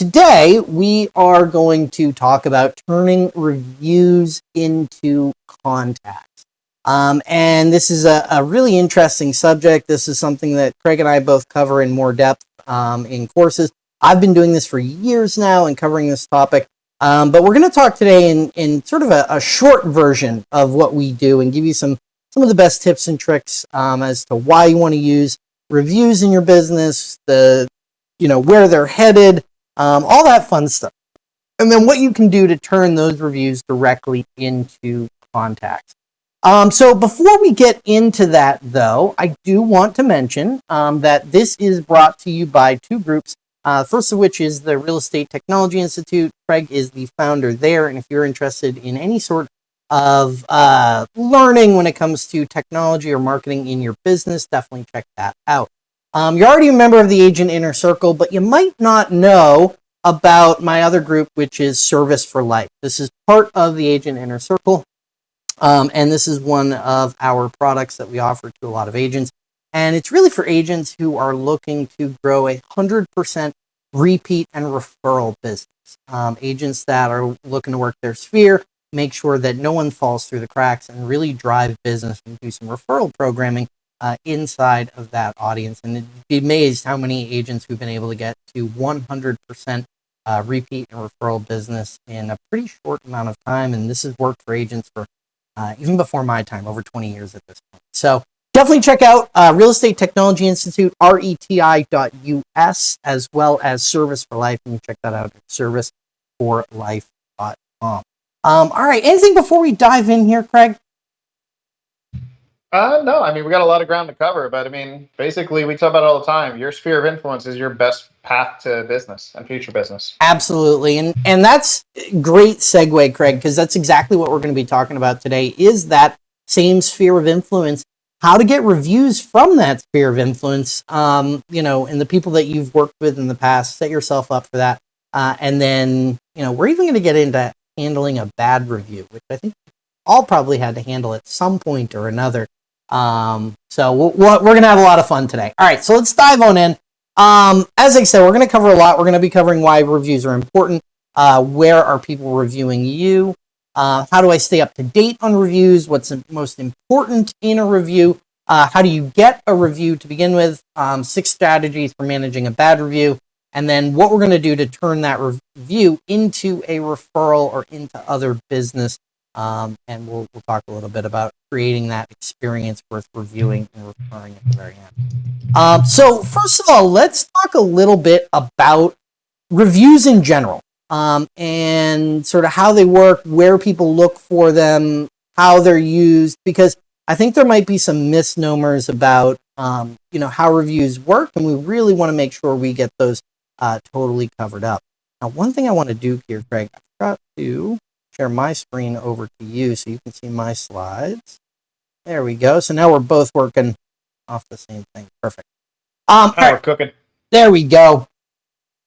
today we are going to talk about turning reviews into contacts. Um, and this is a, a, really interesting subject. This is something that Craig and I both cover in more depth um, in courses. I've been doing this for years now and covering this topic. Um, but we're going to talk today in, in sort of a, a, short version of what we do and give you some, some of the best tips and tricks um, as to why you want to use reviews in your business, the, you know, where they're headed, um, all that fun stuff. And then what you can do to turn those reviews directly into contacts. Um, so before we get into that, though, I do want to mention um, that this is brought to you by two groups. Uh, first of which is the Real Estate Technology Institute. Craig is the founder there, and if you're interested in any sort of uh, learning when it comes to technology or marketing in your business, definitely check that out. Um, you're already a member of the Agent Inner Circle, but you might not know about my other group, which is Service for Life. This is part of the Agent Inner Circle, um, and this is one of our products that we offer to a lot of agents. And it's really for agents who are looking to grow a 100% repeat and referral business. Um, agents that are looking to work their sphere, make sure that no one falls through the cracks and really drive business and do some referral programming uh, inside of that audience. And be amazed how many agents we've been able to get to 100% uh, repeat and referral business in a pretty short amount of time. And this has worked for agents for uh, even before my time, over 20 years at this point. So definitely check out uh, Real Estate Technology Institute, reti.us, as well as Service for Life. You check that out at serviceforlife.com. Um, all right, anything before we dive in here, Craig? Uh, no, I mean, we got a lot of ground to cover, but I mean, basically, we talk about it all the time. Your sphere of influence is your best path to business and future business. Absolutely. And, and that's great segue, Craig, because that's exactly what we're going to be talking about today is that same sphere of influence, how to get reviews from that sphere of influence, um, you know, and the people that you've worked with in the past, set yourself up for that. Uh, and then, you know, we're even going to get into handling a bad review, which I think all probably had to handle at some point or another. Um, so we we are going to have a lot of fun today. All right, so let's dive on in. Um, as I said, we're going to cover a lot. We're going to be covering why reviews are important. Uh, where are people reviewing you? Uh, how do I stay up to date on reviews? What's the most important in a review? Uh, how do you get a review to begin with? Um, six strategies for managing a bad review. And then what we're going to do to turn that review into a referral or into other business um, and we'll, we'll talk a little bit about creating that experience worth reviewing and referring at the very end. Um, so first of all, let's talk a little bit about reviews in general um, and sort of how they work, where people look for them, how they're used, because I think there might be some misnomers about um, you know how reviews work, and we really want to make sure we get those uh, totally covered up. Now, one thing I want to do here, Craig, I forgot to share my screen over to you so you can see my slides. There we go. So now we're both working off the same thing. Perfect. Um, oh, right. cooking. There we go.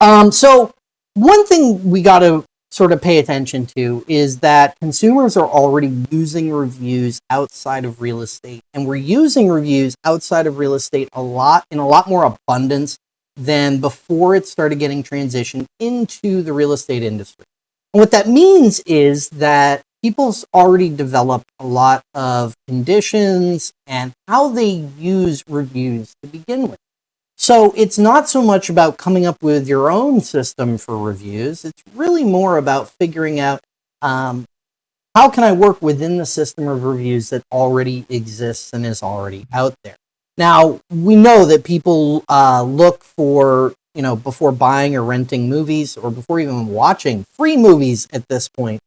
Um, so one thing we got to sort of pay attention to is that consumers are already using reviews outside of real estate and we're using reviews outside of real estate a lot in a lot more abundance than before it started getting transitioned into the real estate industry. What that means is that people's already developed a lot of conditions and how they use reviews to begin with. So it's not so much about coming up with your own system for reviews. It's really more about figuring out um, how can I work within the system of reviews that already exists and is already out there. Now, we know that people uh, look for you know, before buying or renting movies or before even watching free movies at this point,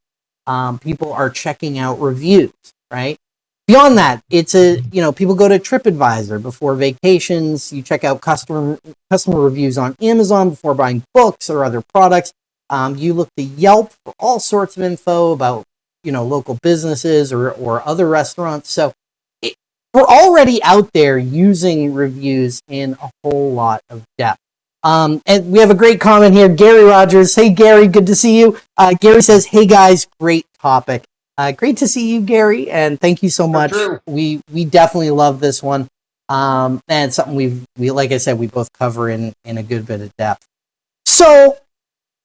um, people are checking out reviews, right? Beyond that, it's a, you know, people go to TripAdvisor before vacations. You check out customer, customer reviews on Amazon before buying books or other products. Um, you look to Yelp for all sorts of info about, you know, local businesses or, or other restaurants. So it, we're already out there using reviews in a whole lot of depth. Um, and we have a great comment here. Gary Rogers. Hey, Gary, good to see you. Uh, Gary says, hey, guys, great topic. Uh, great to see you, Gary, and thank you so much. We we definitely love this one, um, and something we we like I said we both cover in in a good bit of depth. So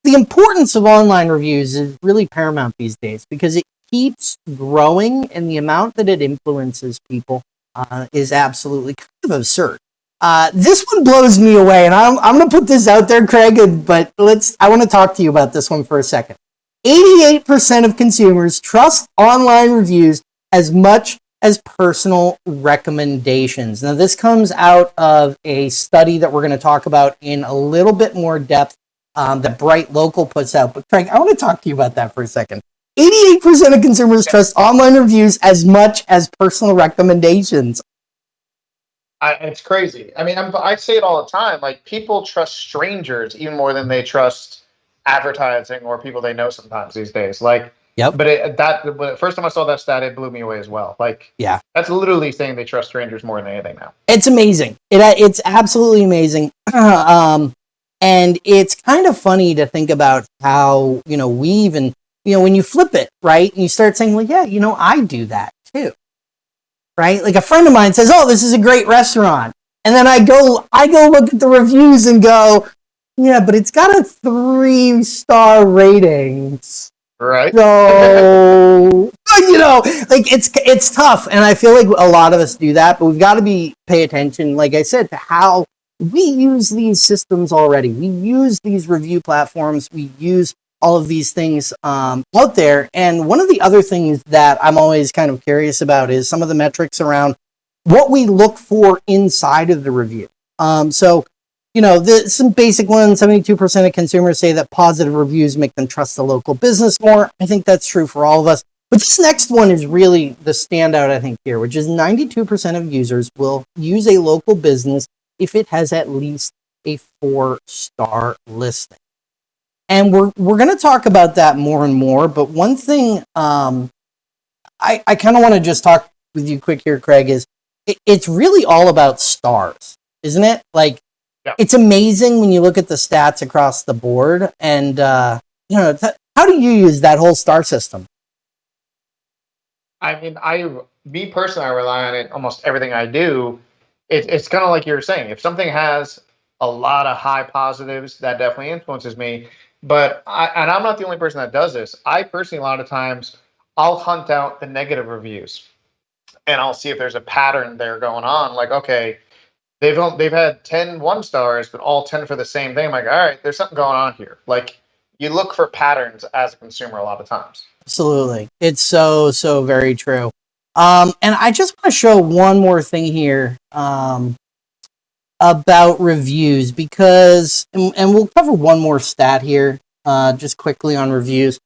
the importance of online reviews is really paramount these days because it keeps growing and the amount that it influences people uh, is absolutely kind of absurd. Uh, this one blows me away, and I'm, I'm going to put this out there, Craig, but let's, I want to talk to you about this one for a second. 88% of consumers trust online reviews as much as personal recommendations. Now, this comes out of a study that we're going to talk about in a little bit more depth um, that Bright Local puts out. But, Craig, I want to talk to you about that for a second. 88% of consumers trust online reviews as much as personal recommendations. I, it's crazy. I mean, I'm, I say it all the time. Like, people trust strangers even more than they trust advertising or people they know sometimes these days. Like, Yep. But it, that first time I saw that stat, it blew me away as well. Like, Yeah. that's literally saying they trust strangers more than anything now. It's amazing. It it's absolutely amazing. um, and it's kind of funny to think about how you know we even you know when you flip it right and you start saying, well, yeah, you know, I do that too, right? Like a friend of mine says, oh, this is a great restaurant, and then I go I go look at the reviews and go, yeah, but it's got a three star ratings. Right. So you know, like it's it's tough, and I feel like a lot of us do that, but we've got to be pay attention, like I said, to how we use these systems already. We use these review platforms. We use all of these things um, out there. And one of the other things that I'm always kind of curious about is some of the metrics around what we look for inside of the review. Um, so you know, the, some basic ones 72% of consumers say that positive reviews make them trust the local business more. I think that's true for all of us. But this next one is really the standout, I think, here, which is 92% of users will use a local business if it has at least a four star listing. And we're, we're going to talk about that more and more. But one thing um, I, I kind of want to just talk with you quick here, Craig, is it, it's really all about stars, isn't it? Like, yeah. it's amazing when you look at the stats across the board and uh, you know th- how do you use that whole star system I mean, I, me personally, I rely on it almost everything I do. It, it's kind of like you were saying. If something has a lot of high positives, that definitely influences me. But I, and I'm not the only person that does this. I personally, a lot of times, I'll hunt out the negative reviews, and I'll see if there's a pattern there going on. Like, okay, they've they've had 10 one stars, but all 10 for the same thing. I'm like, all right, there's something going on here. Like, you look for patterns as a consumer a lot of times. Absolutely. It's so, so very true. Um, and I just want to show one more thing here um, about reviews because, and, and, we'll cover one more stat here uh, just quickly on reviews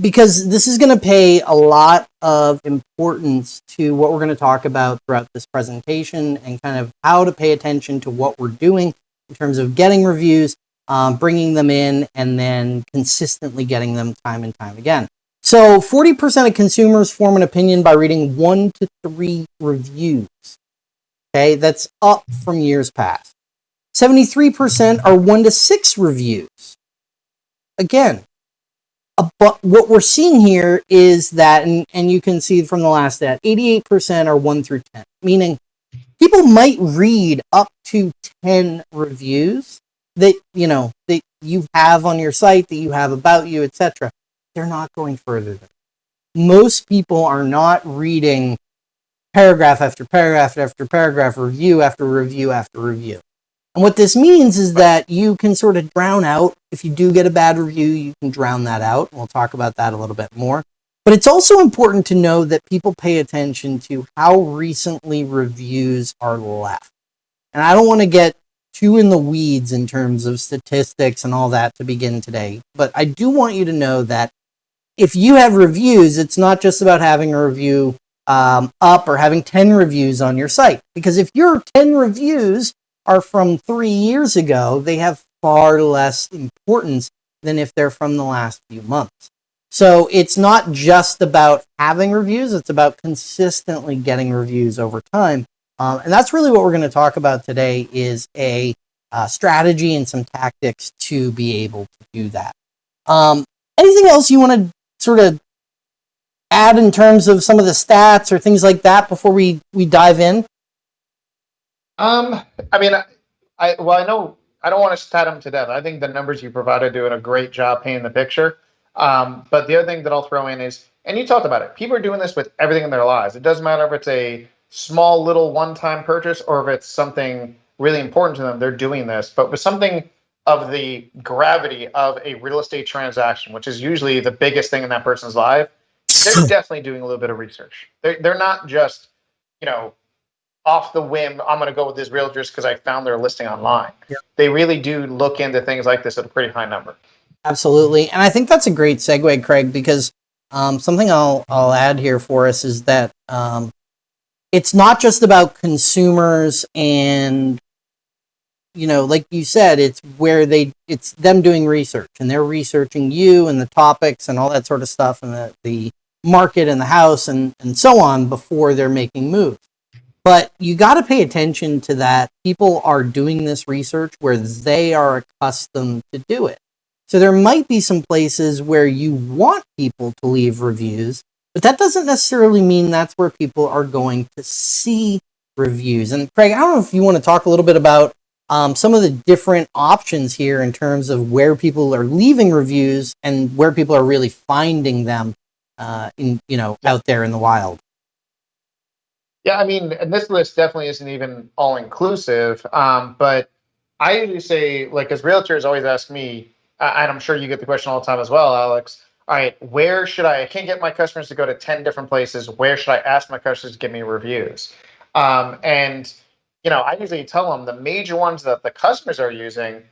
because this is going to pay a lot of importance to what we're going to talk about throughout this presentation and kind of how to pay attention to what we're doing in terms of getting reviews, um, bringing them in, and then consistently getting them time and time again. So 40% of consumers form an opinion by reading one to three reviews. Okay, that's up from years past. 73% are one to six reviews. Again, but what we're seeing here is that, and, and you can see from the last stat, 88% are one through 10, meaning people might read up to 10 reviews that, you know, that you have on your site, that you have about you, etc they're not going further than that. most people are not reading paragraph after paragraph after paragraph, review after review after review. And what this means is that you can sort of drown out, if you do get a bad review, you can drown that out. We'll talk about that a little bit more. But it's also important to know that people pay attention to how recently reviews are left. And I don't want to get too in the weeds in terms of statistics and all that to begin today, but I do want you to know that if you have reviews, it's not just about having a review um, up or having 10 reviews on your site. Because if your 10 reviews are from three years ago, they have far less importance than if they're from the last few months. So it's not just about having reviews, it's about consistently getting reviews over time. Um, and that's really what we're going to talk about today is a uh, strategy and some tactics to be able to do that. Um, anything else you want to sort of add in terms of some of the stats or things like that before we we dive in? Um, I mean, I, I well, I know I don't want to stat them to death. I think the numbers you provided doing a great job painting the picture. Um, but the other thing that I'll throw in is, and you talked about it, people are doing this with everything in their lives. It doesn't matter if it's a small little one-time purchase or if it's something really important to them, they're doing this. But with something of the gravity of a real estate transaction, which is usually the biggest thing in that person's life, they're definitely doing a little bit of research. They're, they're not just, you know, off the whim, I'm going to go with this realtor just because I found their listing online. Yep. They really do look into things like this at a pretty high number. Absolutely. And I think that's a great segue, Craig, because um, something I'll, I'll add here for us is that um, it's not just about consumers and, you know, like you said, it's where they, it's them doing research and they're researching you and the topics and all that sort of stuff and the, the market and the house and, and so on before they're making moves. But you got to pay attention to that. People are doing this research where they are accustomed to do it. So there might be some places where you want people to leave reviews, but that doesn't necessarily mean that's where people are going to see reviews. And Craig, I don't know if you want to talk a little bit about um, some of the different options here in terms of where people are leaving reviews and where people are really finding them uh, in you know out there in the wild. Yeah, I mean, and this list definitely isn't even all inclusive. Um, but I usually say, like, as realtors always ask me, and I'm sure you get the question all the time as well, Alex. All right, where should I? I can't get my customers to go to ten different places. Where should I ask my customers to give me reviews? Um, and you know, I usually tell them the major ones that the customers are using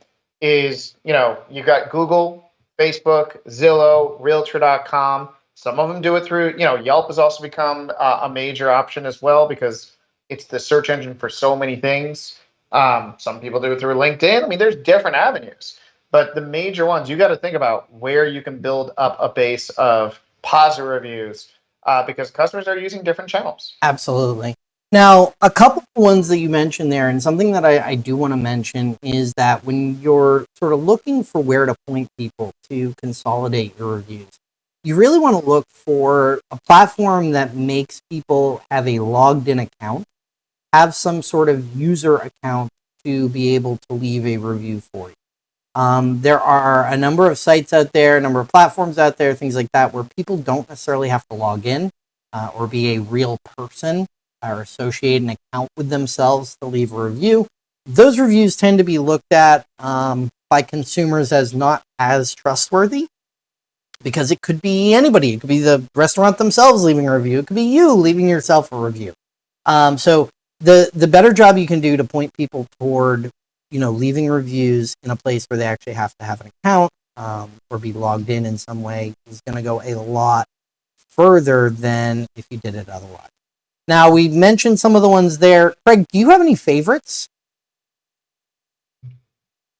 is, you know, you got Google, Facebook, Zillow, Realtor.com. Some of them do it through, you know, Yelp has also become uh, a major option as well because it's the search engine for so many things. Um, some people do it through LinkedIn. I mean, there's different avenues, but the major ones you got to think about where you can build up a base of positive reviews uh, because customers are using different channels. Absolutely. Now, a couple of ones that you mentioned there, and something that I, I do want to mention is that when you're sort of looking for where to point people to consolidate your reviews, you really want to look for a platform that makes people have a logged in account, have some sort of user account to be able to leave a review for you. Um, there are a number of sites out there, a number of platforms out there, things like that, where people don't necessarily have to log in uh, or be a real person or associate an account with themselves to leave a review. Those reviews tend to be looked at um, by consumers as not as trustworthy because it could be anybody. It could be the restaurant themselves leaving a review. It could be you leaving yourself a review. Um, so the the better job you can do to point people toward, you know, leaving reviews in a place where they actually have to have an account um, or be logged in in some way is going to go a lot further than if you did it otherwise. Now, we mentioned some of the ones there. Craig, do you have any favorites?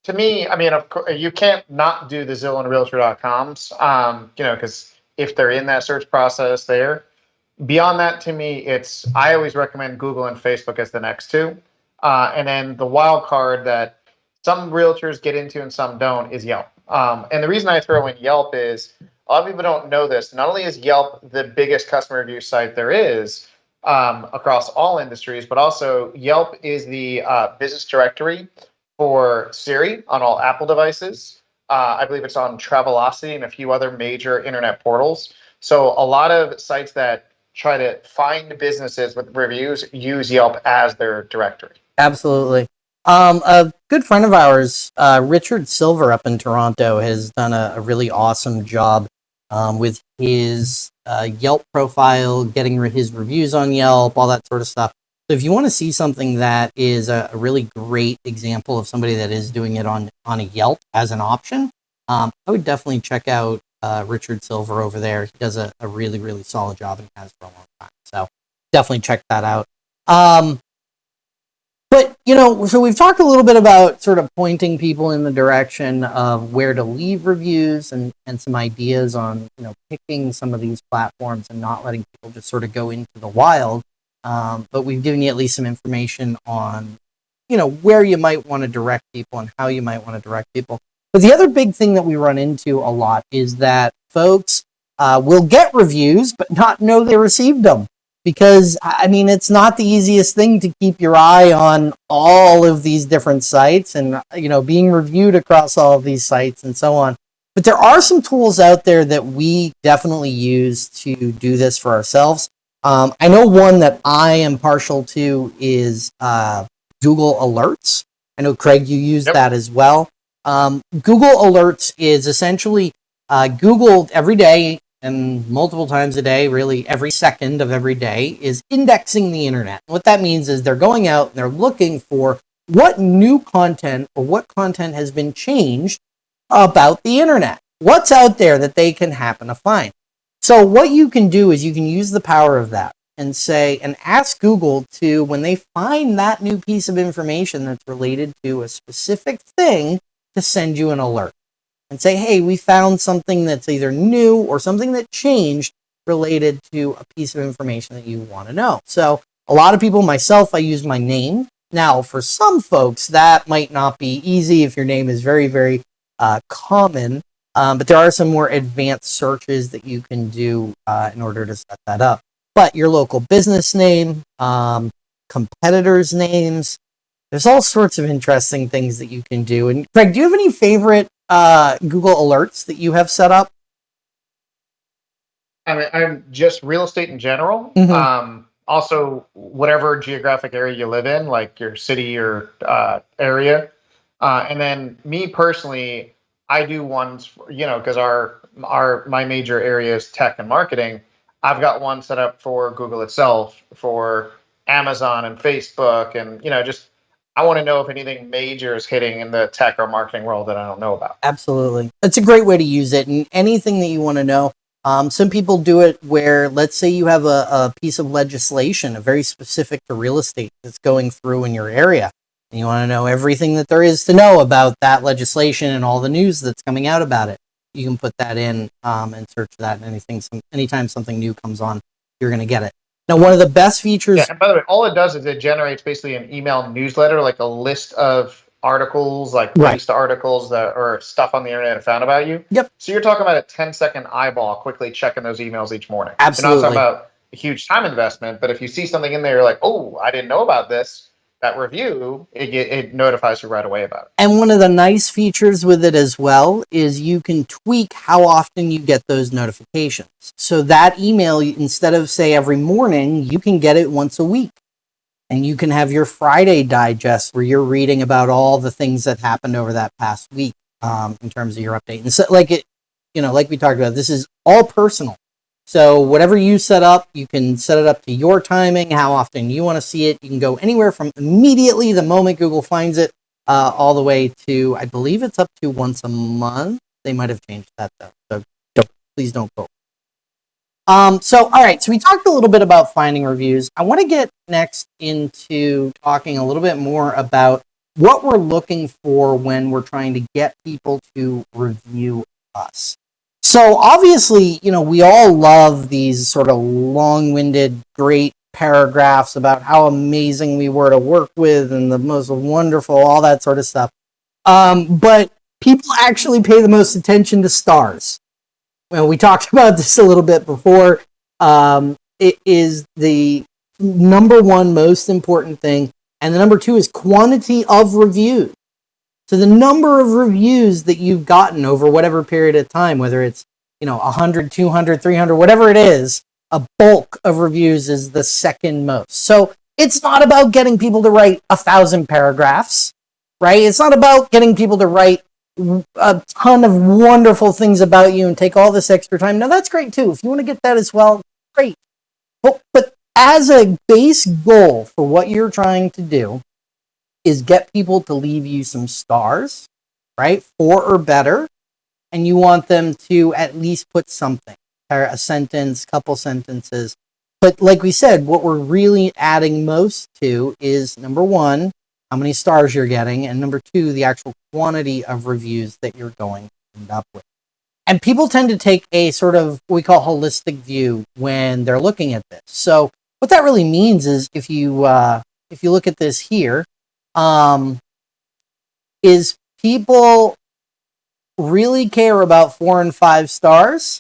To me, I mean, of course, you can't not do the Zillow and Realtor.coms, um, you know, because if they're in that search process there. Beyond that, to me, it's I always recommend Google and Facebook as the next two. Uh, and then the wild card that some realtors get into and some don't is Yelp. Um, and the reason I throw in Yelp is a lot of people don't know this. Not only is Yelp the biggest customer review site there is, um, across all industries, but also Yelp is the uh, business directory for Siri on all Apple devices. Uh, I believe it's on Travelocity and a few other major internet portals. So a lot of sites that try to find businesses with reviews use Yelp as their directory. Absolutely. Um, a good friend of ours, uh, Richard Silver up in Toronto, has done a, a really awesome job um, with his uh, Yelp profile, getting his reviews on Yelp, all that sort of stuff. So if you want to see something that is a, a really great example of somebody that is doing it on on a Yelp as an option, um, I would definitely check out uh, Richard Silver over there. He does a, a, really really solid job and has for a long time. So definitely check that out. Um, but, you know, so we've talked a little bit about sort of pointing people in the direction of where to leave reviews and, and some ideas on, you know, picking some of these platforms and not letting people just sort of go into the wild. Um, but we've given you at least some information on, you know, where you might want to direct people and how you might want to direct people. But the other big thing that we run into a lot is that folks uh, will get reviews but not know they received them. because I mean it's not the easiest thing to keep your eye on all of these different sites and you know being reviewed across all of these sites and so on. But there are some tools out there that we definitely use to do this for ourselves. Um, I know one that I am partial to is uh, Google Alerts. I know Craig, you use Yep. that as well. Um, Google Alerts is essentially uh, Google every day and multiple times a day, really every second of every day, is indexing the internet. What that means is they're going out and they're looking for what new content or what content has been changed about the internet. What's out there that they can happen to find? So, what you can do is you can use the power of that and say, and ask Google to, when they find that new piece of information that's related to a specific thing, to send you an alert and say, hey, we found something that's either new or something that changed related to a piece of information that you want to know. So, a lot of people, myself, I use my name. Now, for some folks, that might not be easy if your name is very, very uh, common, um, but there are some more advanced searches that you can do uh, in order to set that up. But your local business name, um, competitors' names, there's all sorts of interesting things that you can do. And Craig, do you have any favorite uh, Google alerts that you have set up? I mean, I'm just real estate in general. Mhm. Um, also, whatever geographic area you live in, like your city or uh, area. Uh, and then me personally, I do ones, you know, because our our my major area is tech and marketing. I've got one set up for Google itself, for Amazon and Facebook, and you know, just I want to know if anything major is hitting in the tech or marketing world that I don't know about. Absolutely. It's a great way to use it. And anything that you want to know. Um, some people do it where, let's say you have a, a piece of legislation, a very specific to real estate that's going through in your area. And you want to know everything that there is to know about that legislation and all the news that's coming out about it. You can put that in um, and search that. And anything, some, anytime something new comes on, you're going to get it. Now, one of the best features. Yeah, and by the way, all it does is it generates basically an email newsletter, like a list of articles, like Right. links to articles that or stuff on the internet I found about you. Yep. So you're talking about a 10 second eyeball quickly checking those emails each morning. Absolutely. You're not talking about a huge time investment, but if you see something in there, you're like, oh, I didn't know about this. That review, it, it notifies you right away about it. And one of the nice features with it as well is you can tweak how often you get those notifications. So that email, instead of say every morning, you can get it once a week. And you can have your Friday digest where you're reading about all the things that happened over that past week um, in terms of your update. And so, like it, you know, like we talked about, this is all personal. So whatever you set up, you can set it up to your timing, how often you want to see it. You can go anywhere from immediately the moment Google finds it uh, all the way to I believe it's up to once a month. They might have changed that though, so don't please don't quote. Um, so all right, so we talked a little bit about finding reviews. I want to get next into talking a little bit more about what we're looking for when we're trying to get people to review us. So obviously, you know, we all love these sort of long-winded, great paragraphs about how amazing we were to work with and the most wonderful, all that sort of stuff. Um, but people actually pay the most attention to stars. Well, we talked about this a little bit before. Um, it is the number one most important thing. And the number two is quantity of reviews. So the number of reviews that you've gotten over whatever period of time, whether it's, you know, 100, 200, 300, whatever it is, a bulk of reviews is the second most. So it's not about getting people to write a thousand paragraphs, right? It's not about getting people to write a ton of wonderful things about you and take all this extra time. Now that's great too. If you want to get that as well, great. But, but as a base goal for what you're trying to do is get people to leave you some stars, right? Four or better. And you want them to at least put something, a sentence, couple sentences. But like we said, what we're really adding most to is number one, how many stars you're getting, and number two, the actual quantity of reviews that you're going to end up with. And people tend to take a sort of we call holistic view when they're looking at this. So what that really means is if you uh, if you look at this here, um, is people really care about four and five stars,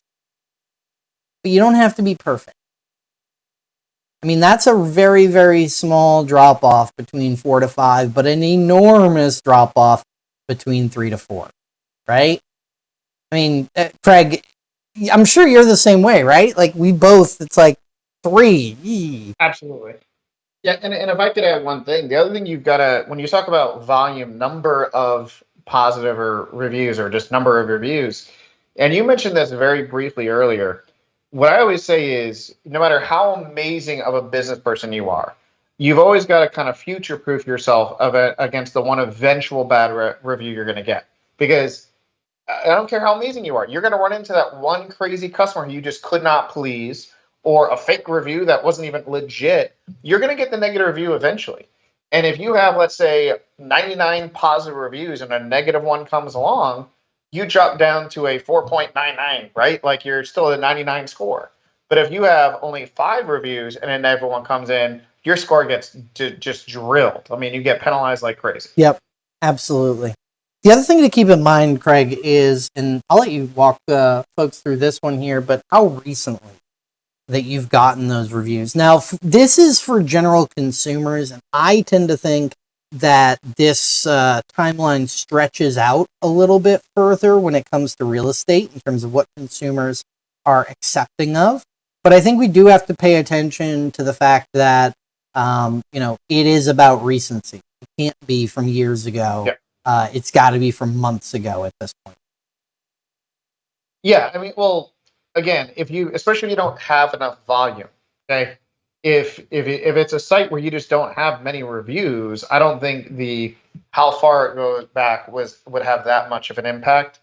but you don't have to be perfect. I mean, that's a very, very small drop off between four to five, but an enormous drop off between three to four, right? I mean, uh, Craig, I'm sure you're the same way, right? Like we both, it's like three. Absolutely. Yeah, and, and if I could add one thing, the other thing you've got to, when you talk about volume, number of positive or reviews or just number of reviews, and you mentioned this very briefly earlier, what I always say is no matter how amazing of a business person you are, you've always got to kind of future proof yourself of a, against the one eventual bad re- review you're going to get. Because I don't care how amazing you are, you're going to run into that one crazy customer who you just could not please or a fake review that wasn't even legit, you're going to get the negative review eventually. And if you have, let's say, 99 positive reviews and a negative one comes along, you drop down to a 4.99, right? Like you're still at a 99 score. But if you have only five reviews and then everyone comes in, your score gets just drilled. I mean, you get penalized like crazy. Yep, absolutely. The other thing to keep in mind, Craig, is, and I'll let you walk uh, folks through this one here, but how recently that you've gotten those reviews. Now, f- this is for general consumers, and I tend to think that this uh, timeline stretches out a little bit further when it comes to real estate in terms of what consumers are accepting of. But I think we do have to pay attention to the fact that um, you know it is about recency. It can't be from years ago. Yep. Uh, it's got to be from months ago at this point. Yeah, I mean, well, again, if you, especially if you don't have enough volume, okay, if if if it's a site where you just don't have many reviews, I don't think the how far it goes back was would have that much of an impact.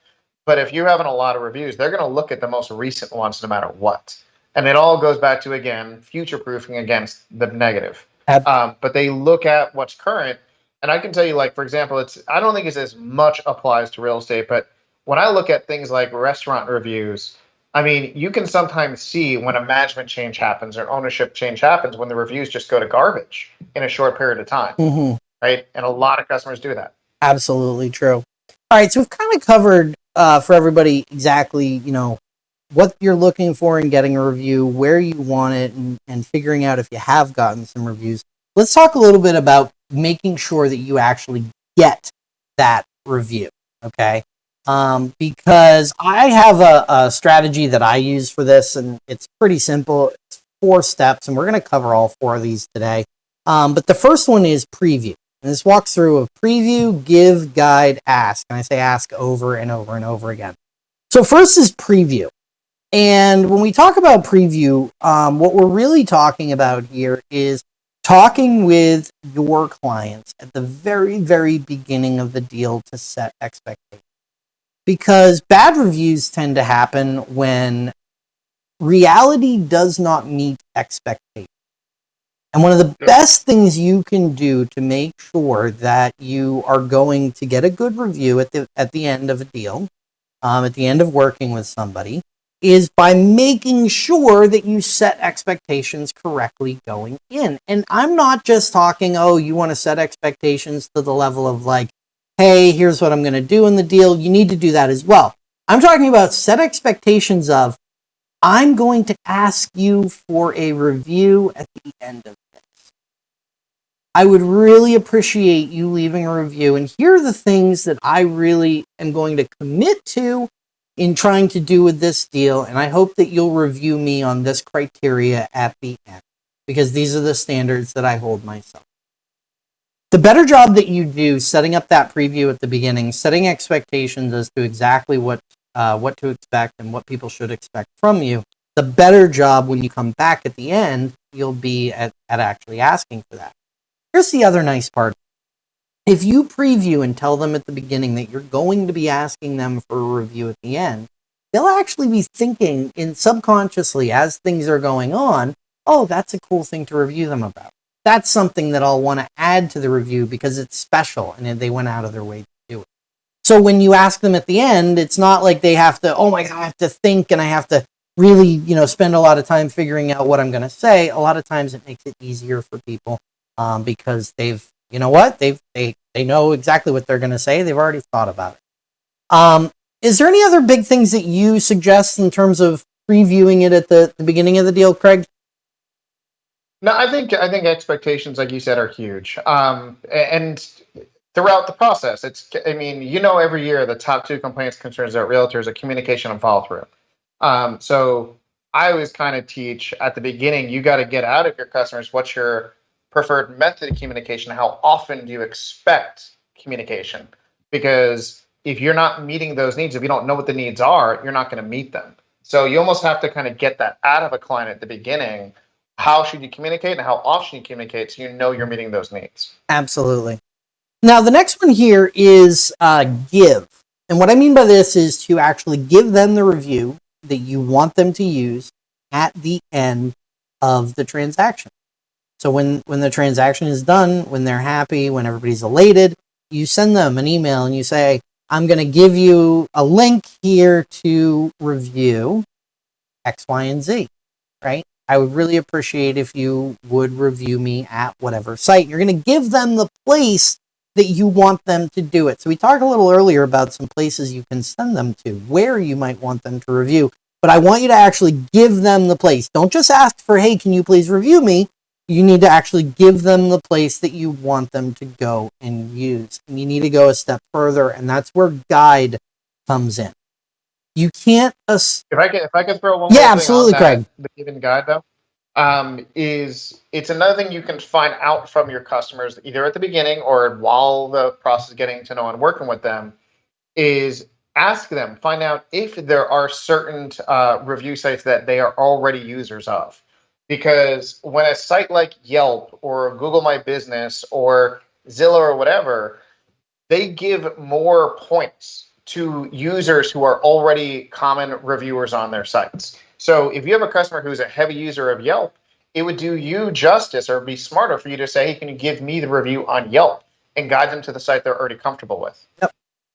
But if you're having a lot of reviews, they're going to look at the most recent ones no matter what, and it all goes back to again future proofing against the negative. Um, but they look at what's current, and I can tell you, like for example, it's I don't think it's as much applies to real estate, but when I look at things like restaurant reviews, I mean, you can sometimes see when a management change happens or ownership change happens when the reviews just go to garbage in a short period of time, mm-hmm. right? And a lot of customers do that. Absolutely true. All right, so we've kind of covered uh, for everybody exactly, you know, what you're looking for in getting a review, where you want it, and, and figuring out if you have gotten some reviews. Let's talk a little bit about making sure that you actually get that review. Okay um, because I have a, a, strategy that I use for this, and it's pretty simple. It's four steps, and we're going to cover all four of these today. Um, but the first one is preview. And this walks through a preview, give, guide, ask. And I say ask over and over and over again. So, first is preview. And when we talk about preview, um, what we're really talking about here is talking with your clients at the very, very beginning of the deal to set expectations because bad reviews tend to happen when reality does not meet expectations. And one of the best things you can do to make sure that you are going to get a good review at the at the end of a deal, um, at the end of working with somebody, is by making sure that you set expectations correctly going in. And I'm not just talking, oh, you want to set expectations to the level of like, hey, here's what I'm going to do in the deal. You need to do that as well. I'm talking about set expectations of, I'm going to ask you for a review at the end of this. I would really appreciate you leaving a review. And here are the things that I really am going to commit to in trying to do with this deal. And I hope that you'll review me on this criteria at the end because these are the standards that I hold myself the better job that you do setting up that preview at the beginning, setting expectations as to exactly what uh, what to expect and what people should expect from you, the better job when you come back at the end, you'll be at, at actually asking for that. Here's the other nice part. If you preview and tell them at the beginning that you're going to be asking them for a review at the end, they'll actually be thinking in subconsciously as things are going on, oh, that's a cool thing to review them about that's something that I'll want to add to the review because it's special and they went out of their way to do it. So when you ask them at the end, it's not like they have to, oh my God, I have to think and I have to really, you know, spend a lot of time figuring out what I'm going to say. A lot of times it makes it easier for people um, because they've, you know what, they've, they, they know exactly what they're going to say. They've already thought about it. Um, is there any other big things that you suggest in terms of previewing it at the, the beginning of the deal, Craig? No, I think I think expectations, like you said, are huge. Um, and throughout the process, it's I mean, you know, every year the top two complaints concerns about realtors are communication and follow through. Um, so I always kind of teach at the beginning, you got to get out of your customers what's your preferred method of communication. How often do you expect communication? Because if you're not meeting those needs, if you don't know what the needs are, you're not going to meet them. So you almost have to kind of get that out of a client at the beginning. How should you communicate and how often you communicate so you know you're meeting those needs? Absolutely. Now, the next one here is uh, give. And what I mean by this is to actually give them the review that you want them to use at the end of the transaction. So when, when the transaction is done, when they're happy, when everybody's elated, you send them an email and you say, I'm going to give you a link here to review X, Y, and Z, right? I would really appreciate if you would review me at whatever site. You're going to give them the place that you want them to do it. So we talked a little earlier about some places you can send them to, where you might want them to review. But I want you to actually give them the place. Don't just ask for, hey, can you please review me? You need to actually give them the place that you want them to go and use. And you need to go a step further, and that's where guide comes in. You can't ass- If I could, if I could throw one Yeah, absolutely, Craig. the given guide though, um, is it's another thing you can find out from your customers either at the beginning or while the process getting to know and working with them is ask them, find out if there are certain uh, review sites that they are already users of. Because when a site like Yelp or Google My Business or Zillow or whatever, they give more points to users who are already common reviewers on their sites. So if you have a customer who's a heavy user of Yelp, it would do you justice or be smarter for you to say, hey, can you give me the review on Yelp and guide them to the site they're already comfortable with? Yep.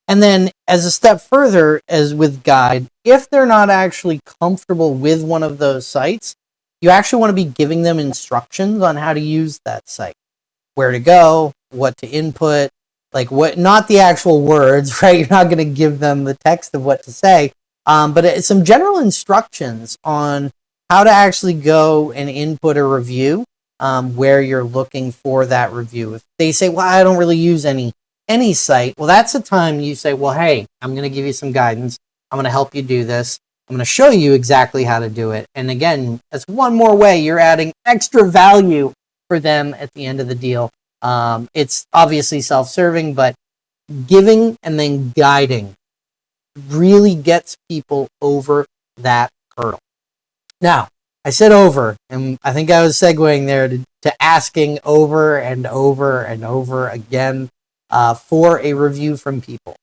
And then, as a step further, as with guide, if they're not actually comfortable with one of those sites, you actually want to be giving them instructions on how to use that site, where to go, what to input, like what, not the actual words, right? You're not going to give them the text of what to say, um, but it's some general instructions on how to actually go and input a review um, where you're looking for that review. If they say, well, I don't really use any any site, well, that's the time you say, well, hey, I'm going to give you some guidance. I'm going to help you do this. I'm going to show you exactly how to do it. And again, that's one more way you're adding extra value for them at the end of the deal. Um, it's obviously self-serving, but giving and then guiding really gets people over that hurdle. Now, I said over, and I think I was segueing there to, to asking over and over and over again uh, for a review from people.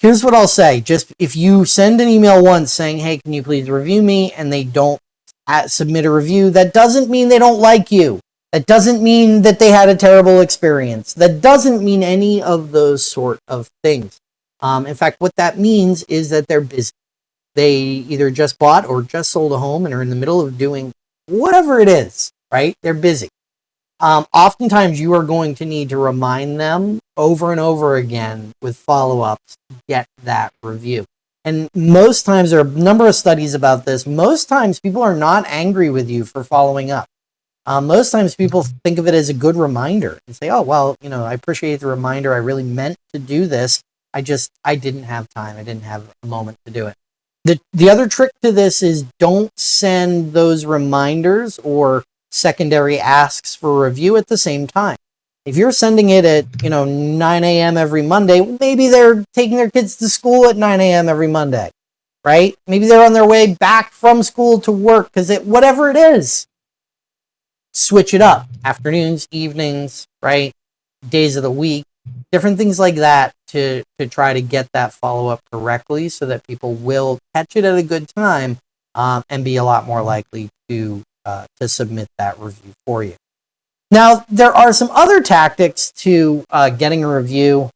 Here's what I'll say. Just if you send an email once saying, hey, can you please review me? And they don't at, submit a review, that doesn't mean they don't like you. That doesn't mean that they had a terrible experience. That doesn't mean any of those sort of things. Um, in fact, what that means is that they're busy. They either just bought or just sold a home and are in the middle of doing whatever it is, right? They're busy. Um, oftentimes, you are going to need to remind them over and over again with follow ups to get that review. And most times, there are a number of studies about this. Most times, people are not angry with you for following up. Um, most times, people think of it as a good reminder and say, oh, well, you know, I appreciate the reminder. I really meant to do this. I just, I didn't have time. I didn't have a moment to do it. The, the other trick to this is don't send those reminders or secondary asks for review at the same time. If you're sending it at, you know, 9 a.m. every Monday, maybe they're taking their kids to school at 9 a.m. every Monday, right? Maybe they're on their way back from school to work because it, whatever it is, switch it up. Afternoons, evenings, right? Days of the week, different things like that to, to try to get that follow up correctly so that people will catch it at a good time um, and be a lot more likely to uh, to submit that review for you. Now, there are some other tactics to uh, getting a review,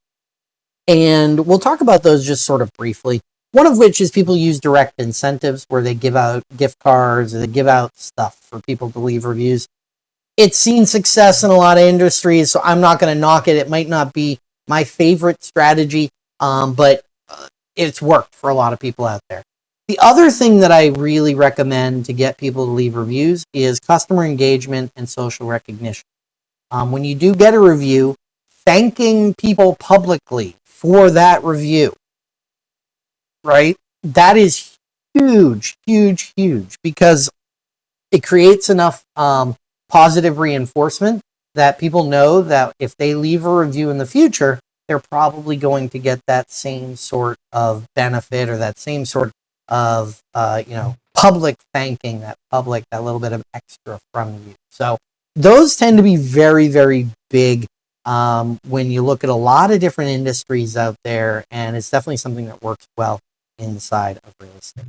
and we'll talk about those just sort of briefly. One of which is people use direct incentives where they give out gift cards or they give out stuff for people to leave reviews. It's seen success in a lot of industries, so I'm not going to knock it. It might not be my favorite strategy, um, but uh, it's worked for a lot of people out there. The other thing that I really recommend to get people to leave reviews is customer engagement and social recognition. Um, when you do get a review, thanking people publicly for that review, right? That is huge, huge, huge because it creates enough um, positive reinforcement that people know that if they leave a review in the future, they're probably going to get that same sort of benefit or that same sort of, uh, you know, public thanking, that public, that little bit of extra from you. So those tend to be very, very big um, when you look at a lot of different industries out there, and it's definitely something that works well inside of real estate.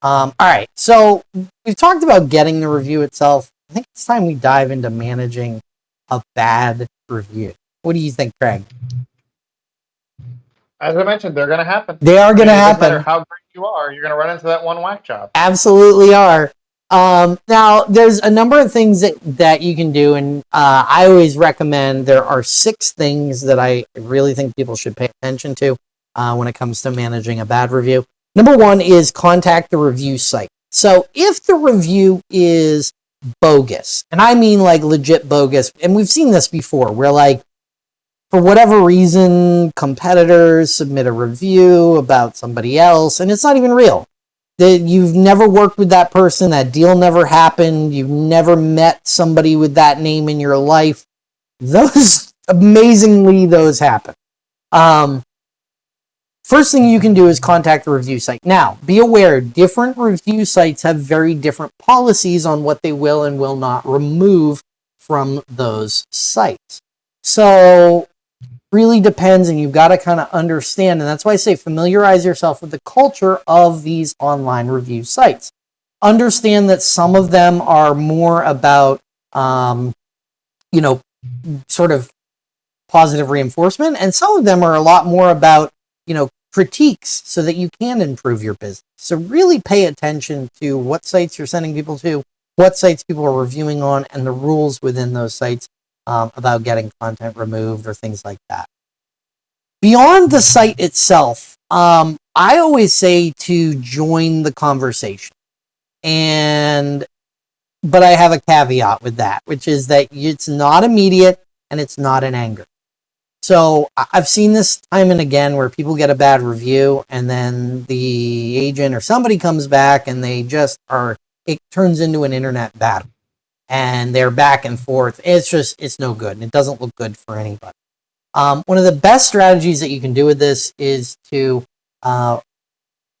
Um, all right, so we've talked about getting the review itself. I think it's time we dive into managing a bad review. What do you think, Craig? As I mentioned, they're going to happen. They are going to It doesn't matter happen. how great you are, you're going to run into that one whack job. Absolutely are. Um, now, there's a number of things that, that you can do, and uh, I always recommend there are six things that I really think people should pay attention to uh, when it comes to managing a bad review. Number one is contact the review site. So, if the review is bogus, and I mean like legit bogus, and we've seen this before, where like for whatever reason, competitors submit a review about somebody else, and it's not even real that you've never worked with that person, that deal never happened, you've never met somebody with that name in your life. Those amazingly those happen. Um, first thing you can do is contact the review site. Now, be aware different review sites have very different policies on what they will and will not remove from those sites. So really depends and you've got to kind of understand and that's why i say familiarize yourself with the culture of these online review sites understand that some of them are more about um, you know sort of positive reinforcement and some of them are a lot more about you know critiques so that you can improve your business so really pay attention to what sites you're sending people to what sites people are reviewing on and the rules within those sites um, about getting content removed or things like that. Beyond the site itself, um, I always say to join the conversation. And, but I have a caveat with that, which is that it's not immediate and it's not in anger. So I've seen this time and again where people get a bad review and then the agent or somebody comes back and they just are, it turns into an internet battle and they're back and forth. It's just, it's no good and it doesn't look good for anybody. Um, one of the best strategies that you can do with this is to, uh,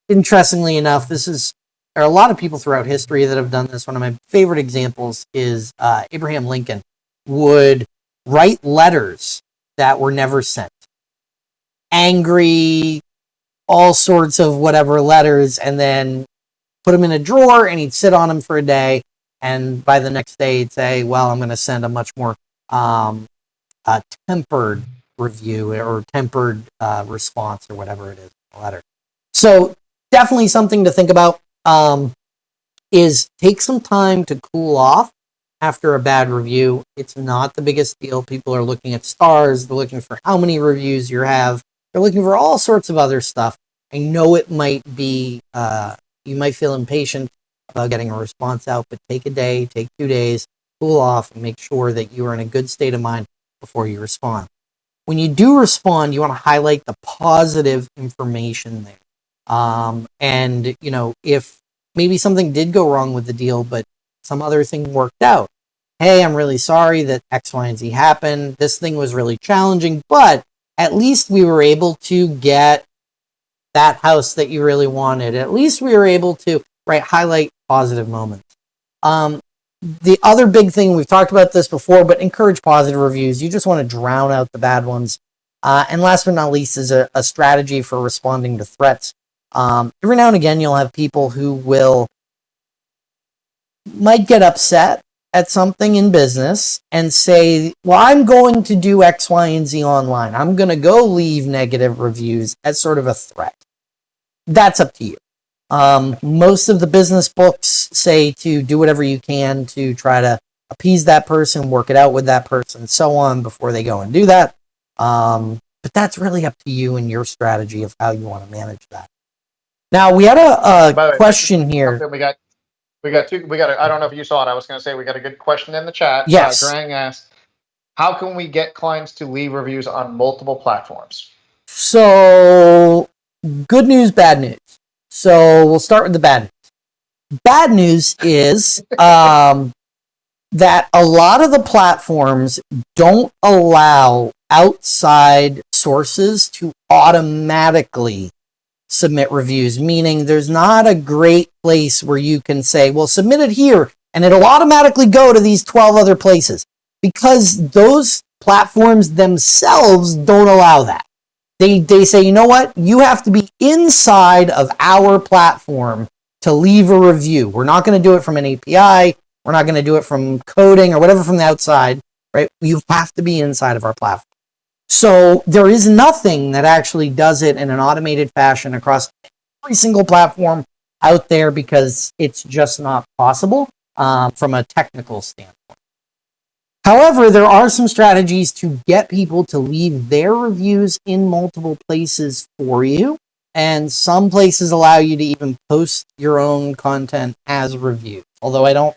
interestingly enough, this is, there are a lot of people throughout history that have done this. One of my favorite examples is uh, Abraham Lincoln would write letters that were never sent. Angry, all sorts of whatever letters, and then put them in a drawer and he'd sit on them for a day and by the next day he'd say, "Well, I'm going to send a much more um, tempered review or tempered uh, response or whatever it is, letter." So definitely something to think about. Um, is take some time to cool off after a bad review. It's not the biggest deal. People are looking at stars. They're looking for how many reviews you have. They're looking for all sorts of other stuff. I know it might be, uh, you might feel impatient about getting a response out, but take a day, take two days, cool off, and make sure that you are in a good state of mind before you respond. When you do respond, you want to highlight the positive information there. Um, and, you know, if maybe something did go wrong with the deal, but some other thing worked out. Hey, I'm really sorry that X, Y, and Z happened. This thing was really challenging, but at least we were able to get that house that you really wanted. At least we were able to right highlight positive moments. Um, the other big thing we've talked about this before, but encourage positive reviews. You just want to drown out the bad ones. Uh, and last but not least is a, a strategy for responding to threats. Um, every now and again, you'll have people who will might get upset at something in business and say, well, I'm going to do X, Y, and Z online. I'm going to go leave negative reviews as sort of a threat. That's up to you. Um, most of the business books say to do whatever you can to try to appease that person, work it out with that person, and so on before they go and do that. Um, but that's really up to you and your strategy of how you want to manage that. Now we had a, a way, question here. We got, we got two, we got, a, I don't know if you saw it. I was going to say, we got a good question in the chat. Yes. Uh, Grang asked, how can we get clients to leave reviews on multiple platforms? So, good news, bad news. So we'll start with the bad news. Bad news is um, that a lot of the platforms don't allow outside sources to automatically submit reviews, meaning there's not a great place where you can say, well, submit it here and it'll automatically go to these 12 other places because those platforms themselves don't allow that. They, they say, you know what? You have to be inside of our platform to leave a review. We're not going to do it from an API. We're not going to do it from coding or whatever from the outside, right? You have to be inside of our platform. So there is nothing that actually does it in an automated fashion across every single platform out there because it's just not possible um, from a technical standpoint. However, there are some strategies to get people to leave their reviews in multiple places for you. And some places allow you to even post your own content as reviews, although I don't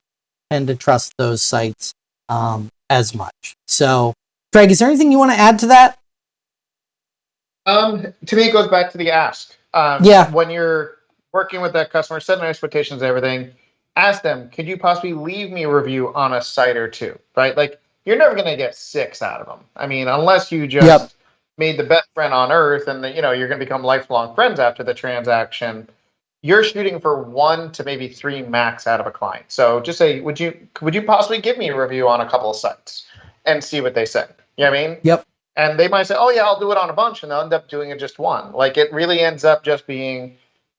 tend to trust those sites um, as much. So Craig, is there anything you want to add to that? Um, to me, it goes back to the ask. Um, Yeah. When you're working with that customer, setting expectations, and everything, ask them, could you possibly leave me a review on a site or two? Right? Like, you're never going to get six out of them. I mean, unless you just Yep. made the best friend on earth and, the, you know, you're going to become lifelong friends after the transaction. You're shooting for one to maybe three max out of a client. So just say, would you would you possibly give me a review on a couple of sites and see what they say? You know what I mean? Yep. And they might say, oh, yeah, I'll do it on a bunch. And they'll end up doing it just one. Like it really ends up just being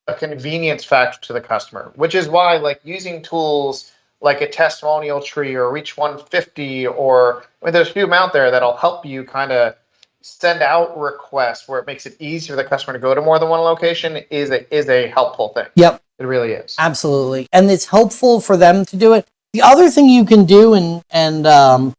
a convenience factor to the customer, which is why, like, using tools like a testimonial tree or Reach 150, or I mean, there's a few out there that'll help you kind of send out requests where it makes it easier for the customer to go to more than one location is a is a helpful thing. Yep. It really is. Absolutely. And it's helpful for them to do it. The other thing you can do, and and um,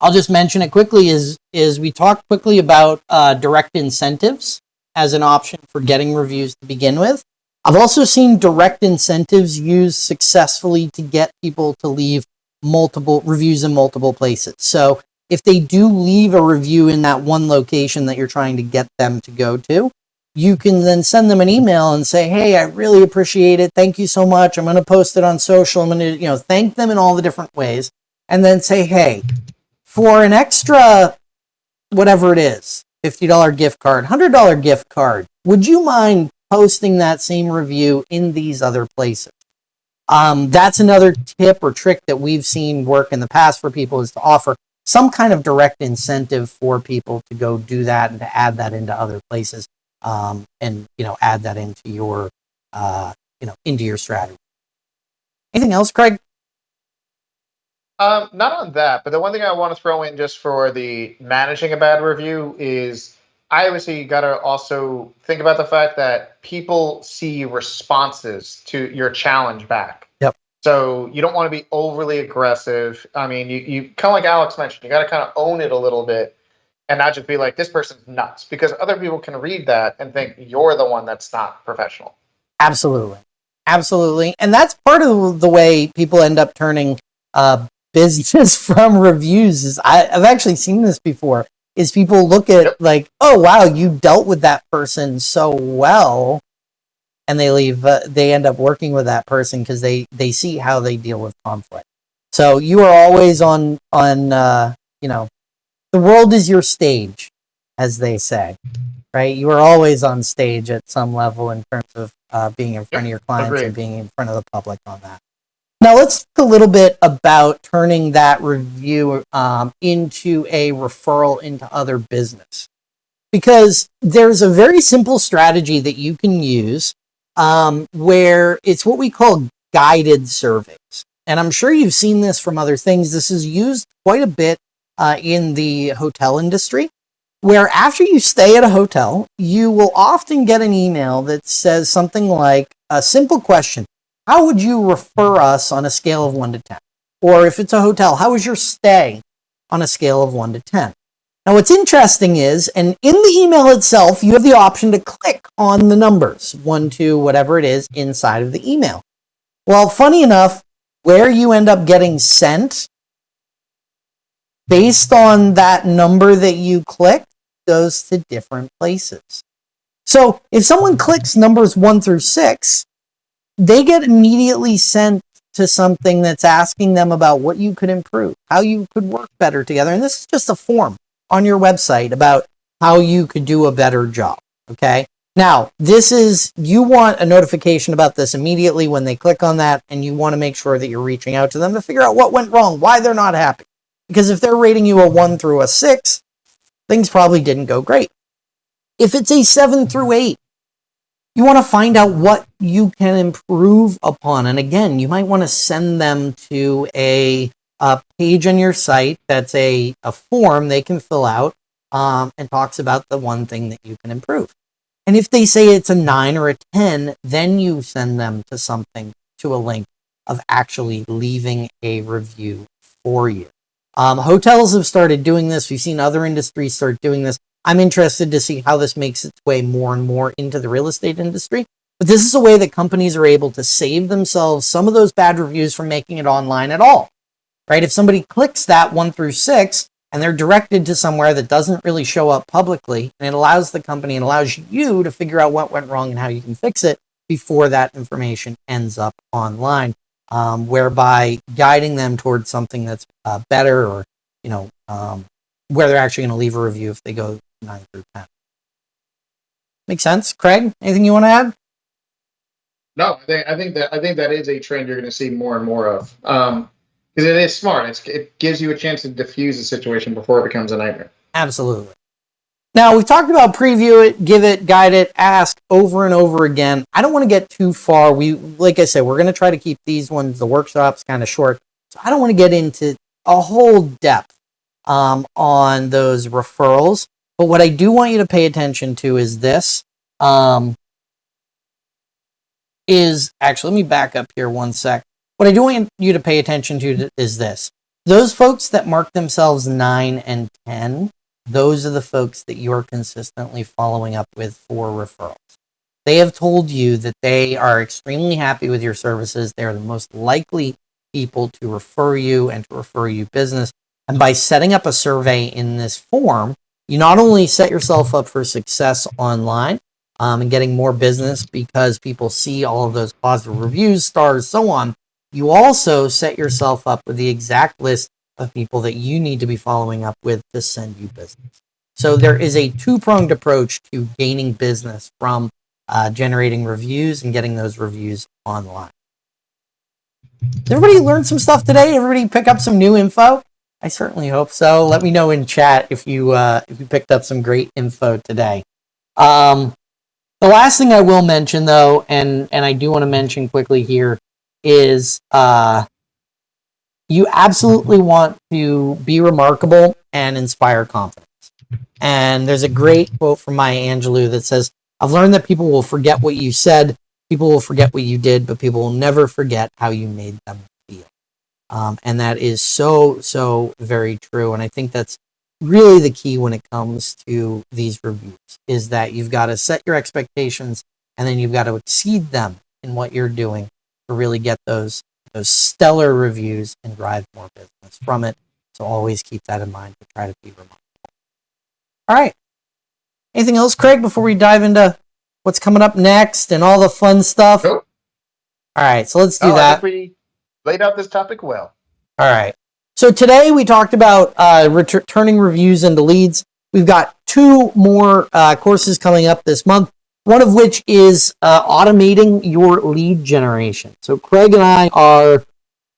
I'll just mention it quickly, is is we talked quickly about uh, direct incentives as an option for getting reviews to begin with. I've also seen direct incentives used successfully to get people to leave multiple reviews in multiple places. So if they do leave a review in that one location that you're trying to get them to go to, you can then send them an email and say, "Hey, I really appreciate it. Thank you so much. I'm going to post it on social. I'm going to, you know, thank them in all the different ways." And then say, "Hey, for an extra whatever it is, $50 gift card, $100 gift card, would you mind posting that same review in these other places?" Um, that's another tip or trick that we've seen work in the past for people is to offer some kind of direct incentive for people to go do that and to add that into other places um, and you know add that into your uh, you know into your strategy. Anything else, Craig? Um, not on that, but the one thing I want to throw in just for the managing a bad review is I obviously got to also think about the fact that people see responses to your challenge back. Yep. So you don't want to be overly aggressive. I mean, you, you kind of like Alex mentioned, you got to kind of own it a little bit and not just be like, this person's nuts because other people can read that and think you're the one that's not professional. Absolutely, absolutely, and that's part of the way people end up turning uh, business from reviews. Is I, I've actually seen this before. Is people look at Yep. like, oh wow, you dealt with that person so well, and they leave. Uh, they end up working with that person because they they see how they deal with conflict. So you are always on on uh, you know, the world is your stage, as they say, right? You are always on stage at some level in terms of uh, being in front of your clients agreed. and being in front of the public on that. Now let's talk a little bit about turning that review um, into a referral into other business, because there's a very simple strategy that you can use um, where it's what we call guided surveys. And I'm sure you've seen this from other things. This is used quite a bit uh, in the hotel industry, where after you stay at a hotel, you will often get an email that says something like a simple question How would you refer us on a scale of one to 10? Or if it's a hotel, how was your stay on a scale of one to 10? Now, what's interesting is, and in the email itself, you have the option to click on the numbers, one, two, whatever it is, inside of the email. Well, funny enough, where you end up getting sent based on that number that you click goes to different places. So if someone clicks numbers one through six, they get immediately sent to something that's asking them about what you could improve, how you could work better together. And this is just a form on your website about how you could do a better job. Okay. Now, this is, you want a notification about this immediately when they click on that, and you want to make sure that you're reaching out to them to figure out what went wrong, why they're not happy. Because if they're rating you a one through a six, things probably didn't go great. If it's a seven through eight, you want to find out what you can improve upon. And again, you might want to send them to a, a page on your site that's a, a form they can fill out um, and talks about the one thing that you can improve. And if they say it's a nine or a 10, then you send them to something, to a link of actually leaving a review for you. Um, hotels have started doing this. We've seen other industries start doing this. I'm interested to see how this makes its way more and more into the real estate industry. But this is a way that companies are able to save themselves some of those bad reviews from making it online at all. Right? If somebody clicks that one through six and they're directed to somewhere that doesn't really show up publicly, and it allows the company and allows you to figure out what went wrong and how you can fix it before that information ends up online, um, whereby guiding them towards something that's uh, better or, you know, um, where they're actually going to leave a review if they go 9 through 10. Make sense? Craig, anything you want to add? No, I think, I think that I think that is a trend you're going to see more and more of. Um, because it is smart. It's, it gives you a chance to diffuse the situation before it becomes a nightmare. Absolutely. Now, we've talked about preview it, give it, guide it, ask over and over again. I don't want to get too far. We, like I said, we're going to try to keep these ones, the workshops, kind of short. So I don't want to get into a whole depth um, on those referrals. But what I do want you to pay attention to is this. Um, is actually, let me back up here one sec. What I do want you to pay attention to is this. Those folks that mark themselves 9 and 10, those are the folks that you're consistently following up with for referrals. They have told you that they are extremely happy with your services. They're the most likely people to refer you and to refer you business. And by setting up a survey in this form, you not only set yourself up for success online um, and getting more business because people see all of those positive reviews, stars, so on, you also set yourself up with the exact list of people that you need to be following up with to send you business. So there is a two-pronged approach to gaining business from uh, generating reviews and getting those reviews online. Did everybody learn some stuff today? Everybody pick up some new info? I certainly hope so. Let me know in chat if you uh, if you picked up some great info today. Um, the last thing I will mention, though, and and I do want to mention quickly here, is uh, you absolutely want to be remarkable and inspire confidence. And there's a great quote from Maya Angelou that says, I've learned that people will forget what you said, people will forget what you did, but people will never forget how you made them. Um, and that is so, so very true. And I think that's really the key when it comes to these reviews is that you've got to set your expectations and then you've got to exceed them in what you're doing to really get those those stellar reviews and drive more business from it. So always keep that in mind to try to be remarkable. All right. Anything else, Craig, before we dive into what's coming up next and all the fun stuff? Nope. All right, so let's do Oh, that. Laid out this topic well. All right. So today we talked about uh, turning reviews into leads. We've got two more uh, courses coming up this month. One of which is uh, automating your lead generation. So Craig and I are,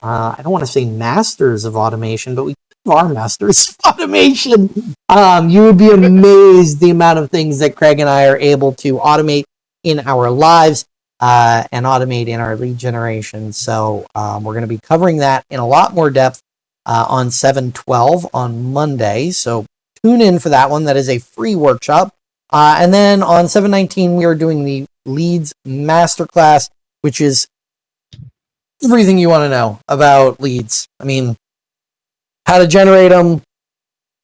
uh, I don't want to say masters of automation, but we are masters of automation. Um, you would be amazed the amount of things that Craig and I are able to automate in our lives uh, and automate in our lead generation. So um, we're going to be covering that in a lot more depth uh, on 712 on Monday. So tune in for that one. That is a free workshop. Uh, and then on 719, we are doing the leads masterclass, which is everything you want to know about leads. I mean, how to generate them,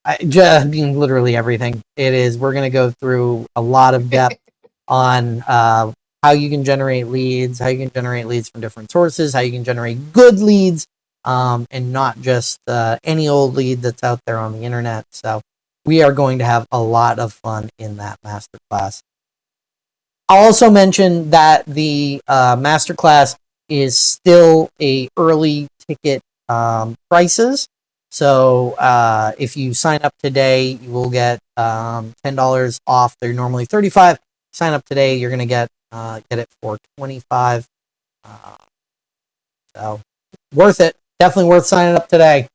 I, just, I mean, literally everything. It is. We're going to go through a lot of depth on uh, how you can generate leads, how you can generate leads from different sources, how you can generate good leads, um, and not just uh, any old lead that's out there on the internet. So we are going to have a lot of fun in that masterclass. I'll also mention that the uh, masterclass is still a early ticket um, prices. So uh, if you sign up today, you will get um, ten dollars off. They're normally thirty five. Sign up today, you're gonna get uh, get it for twenty five. Uh, so worth it. Definitely worth signing up today.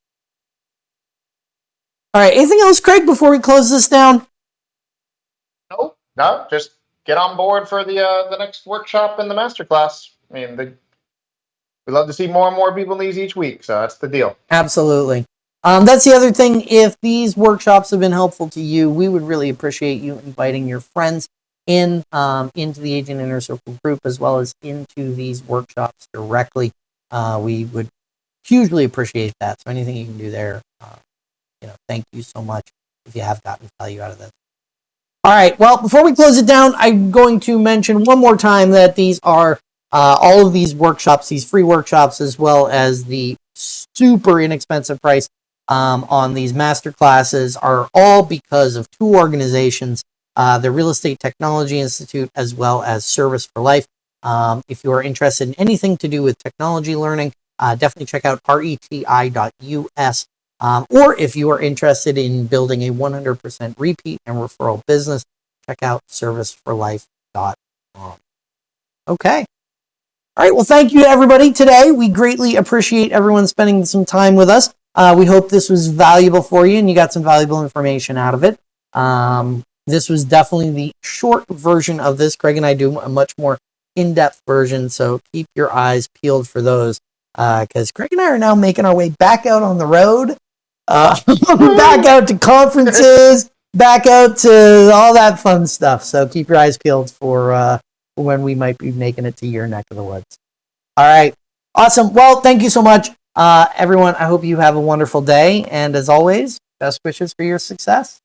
All right. Anything else, Craig? Before we close this down? No, no, just get on board for the uh, the next workshop and the masterclass. I mean, the, we love to see more and more people in these each week, so that's the deal. Absolutely. Um, that's the other thing. If these workshops have been helpful to you, we would really appreciate you inviting your friends in um, into the Agent Inner Circle group as well as into these workshops directly. Uh, we would hugely appreciate that. So anything you can do there, uh, you know, thank you so much if you have gotten value out of this. All right. Well, before we close it down, I'm going to mention one more time that these are uh, all of these workshops, these free workshops, as well as the super inexpensive price um, on these master classes, are all because of two organizations uh, the Real Estate Technology Institute, as well as Service for Life. Um, if you are interested in anything to do with technology learning, uh, definitely check out reti.us. Um, or if you are interested in building a 100% repeat and referral business, check out serviceforlife.com. Okay. All right. Well, thank you everybody today. We greatly appreciate everyone spending some time with us. Uh, we hope this was valuable for you and you got some valuable information out of it. Um, this was definitely the short version of this. Craig and I do a much more in-depth version, so keep your eyes peeled for those. Because uh, Craig and I are now making our way back out on the road, uh, back out to conferences, back out to all that fun stuff. So keep your eyes peeled for uh, when we might be making it to your neck of the woods. All right, awesome. Well, thank you so much, uh, everyone. I hope you have a wonderful day, and as always, best wishes for your success.